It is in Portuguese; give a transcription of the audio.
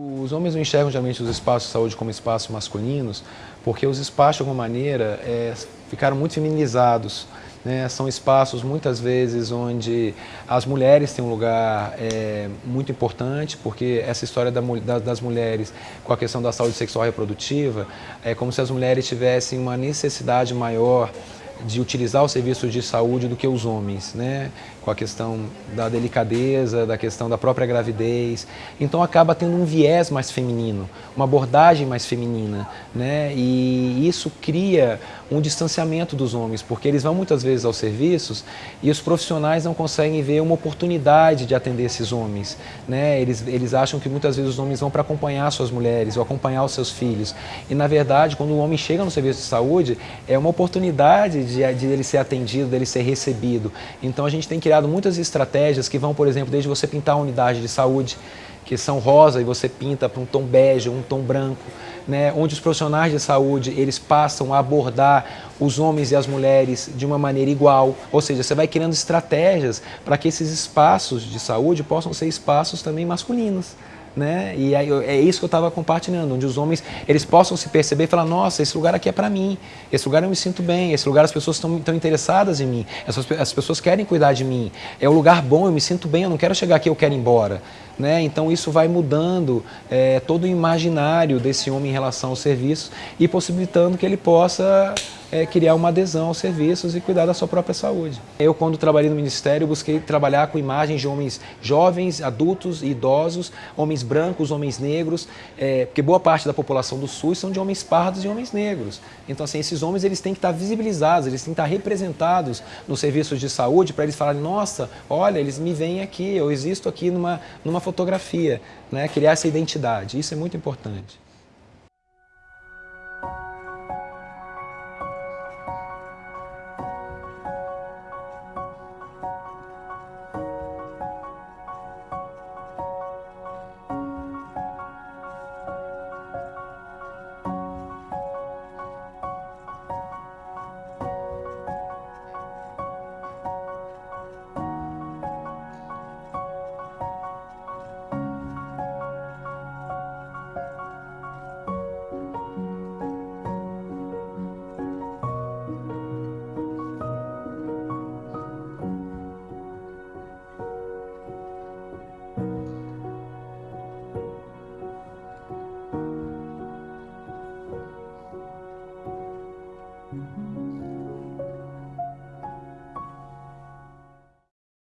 Os homens não enxergam geralmente os espaços de saúde como espaços masculinos, porque os espaços, de alguma maneira, é, ficaram muito feminizados. Né? São espaços, muitas vezes, onde as mulheres têm um lugar é, muito importante, porque essa história da, da, das mulheres com a questão da saúde sexual e reprodutiva, é como se as mulheres tivessem uma necessidade maior de utilizar o serviço de saúde do que os homens, né? com a questão da delicadeza, da questão da própria gravidez. Então acaba tendo um viés mais feminino, uma abordagem mais feminina. Né? E isso cria um distanciamento dos homens, porque eles vão muitas vezes aos serviços e os profissionais não conseguem ver uma oportunidade de atender esses homens. Né? Eles, eles acham que muitas vezes os homens vão para acompanhar suas mulheres ou acompanhar os seus filhos. E na verdade, quando o homem chega no serviço de saúde, é uma oportunidade de, de ele ser atendido, dele ser recebido. Então a gente tem criado muitas estratégias que vão, por exemplo, desde você pintar a unidade de saúde, que são rosa e você pinta para um tom bege, um tom branco, né, onde os profissionais de saúde eles passam a abordar os homens e as mulheres de uma maneira igual, ou seja, você vai criando estratégias para que esses espaços de saúde possam ser espaços também masculinos né? E aí, é isso que eu estava compartilhando, onde os homens eles possam se perceber e falar, nossa, esse lugar aqui é para mim, esse lugar eu me sinto bem, esse lugar as pessoas estão interessadas em mim, essas, as pessoas querem cuidar de mim, é um lugar bom, eu me sinto bem, eu não quero chegar aqui, eu quero ir embora. Né? Então isso vai mudando é, todo o imaginário desse homem em relação aos serviços e possibilitando que ele possa é, criar uma adesão aos serviços e cuidar da sua própria saúde. Eu, quando trabalhei no Ministério, busquei trabalhar com imagens de homens jovens, adultos e idosos, homens brancos, homens negros, é, porque boa parte da população do SUS são de homens pardos e homens negros. Então, assim, esses homens eles têm que estar visibilizados, eles têm que estar representados nos serviços de saúde para eles falarem, nossa, olha, eles me veem aqui, eu existo aqui numa, numa fotografia, né? criar essa identidade. Isso é muito importante. Mm-hmm.